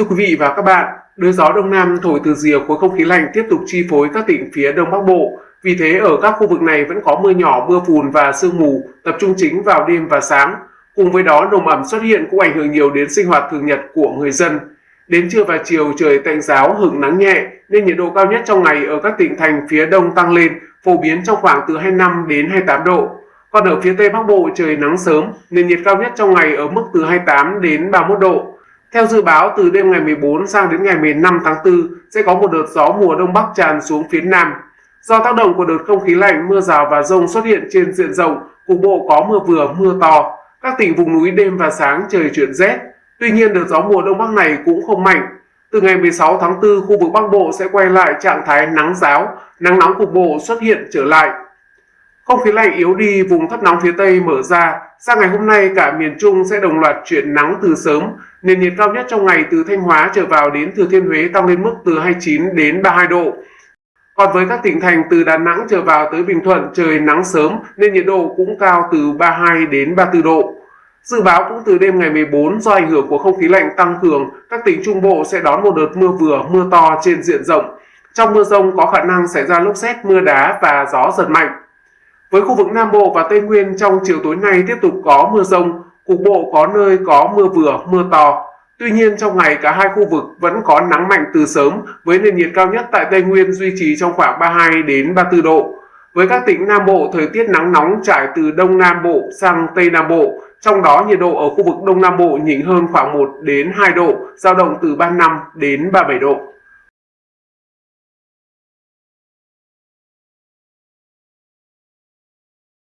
Thưa quý vị và các bạn, đới gió đông nam thổi từ rìa khối không khí lạnh tiếp tục chi phối các tỉnh phía đông bắc bộ. Vì thế ở các khu vực này vẫn có mưa nhỏ, mưa phùn và sương mù, tập trung chính vào đêm và sáng. Cùng với đó, nồm ẩm xuất hiện cũng ảnh hưởng nhiều đến sinh hoạt thường nhật của người dân. Đến trưa và chiều trời tạnh giáo hứng nắng nhẹ nên nhiệt độ cao nhất trong ngày ở các tỉnh thành phía đông tăng lên, phổ biến trong khoảng từ 25 đến 28 độ. Còn ở phía tây bắc bộ trời nắng sớm nên nhiệt cao nhất trong ngày ở mức từ 28 đến 31 độ. Theo dự báo, từ đêm ngày 14 sang đến ngày 15 tháng 4 sẽ có một đợt gió mùa đông bắc tràn xuống phía nam. Do tác động của đợt không khí lạnh, mưa rào và rông xuất hiện trên diện rộng, cục bộ có mưa vừa, mưa to. Các tỉnh vùng núi đêm và sáng trời chuyển rét. Tuy nhiên, đợt gió mùa đông bắc này cũng không mạnh. Từ ngày 16 tháng 4, khu vực Bắc Bộ sẽ quay lại trạng thái nắng giáo, nắng nóng cục bộ xuất hiện trở lại. Không khí lạnh yếu đi, vùng thấp nóng phía Tây mở ra. Sang ngày hôm nay, cả miền Trung sẽ đồng loạt chuyển nắng từ sớm. Nền nhiệt cao nhất trong ngày từ Thanh Hóa trở vào đến Thừa Thiên Huế tăng lên mức từ 29 đến 32 độ. Còn với các tỉnh thành từ Đà Nẵng trở vào tới Bình Thuận trời nắng sớm nên nhiệt độ cũng cao từ 32 đến 34 độ. Dự báo cũng từ đêm ngày 14 do ảnh hưởng của không khí lạnh tăng cường, các tỉnh Trung Bộ sẽ đón một đợt mưa vừa, mưa to trên diện rộng. Trong mưa rông có khả năng xảy ra lốc xét, mưa đá và gió giật mạnh. Với khu vực Nam Bộ và Tây Nguyên trong chiều tối nay tiếp tục có mưa rông, cục bộ có nơi có mưa vừa, mưa to. Tuy nhiên trong ngày cả hai khu vực vẫn có nắng mạnh từ sớm với nền nhiệt cao nhất tại Tây Nguyên duy trì trong khoảng 32 đến 34 độ. Với các tỉnh Nam Bộ, thời tiết nắng nóng trải từ Đông Nam Bộ sang Tây Nam Bộ, trong đó nhiệt độ ở khu vực Đông Nam Bộ nhỉnh hơn khoảng 1 đến 2 độ, dao động từ 35 đến 37 độ.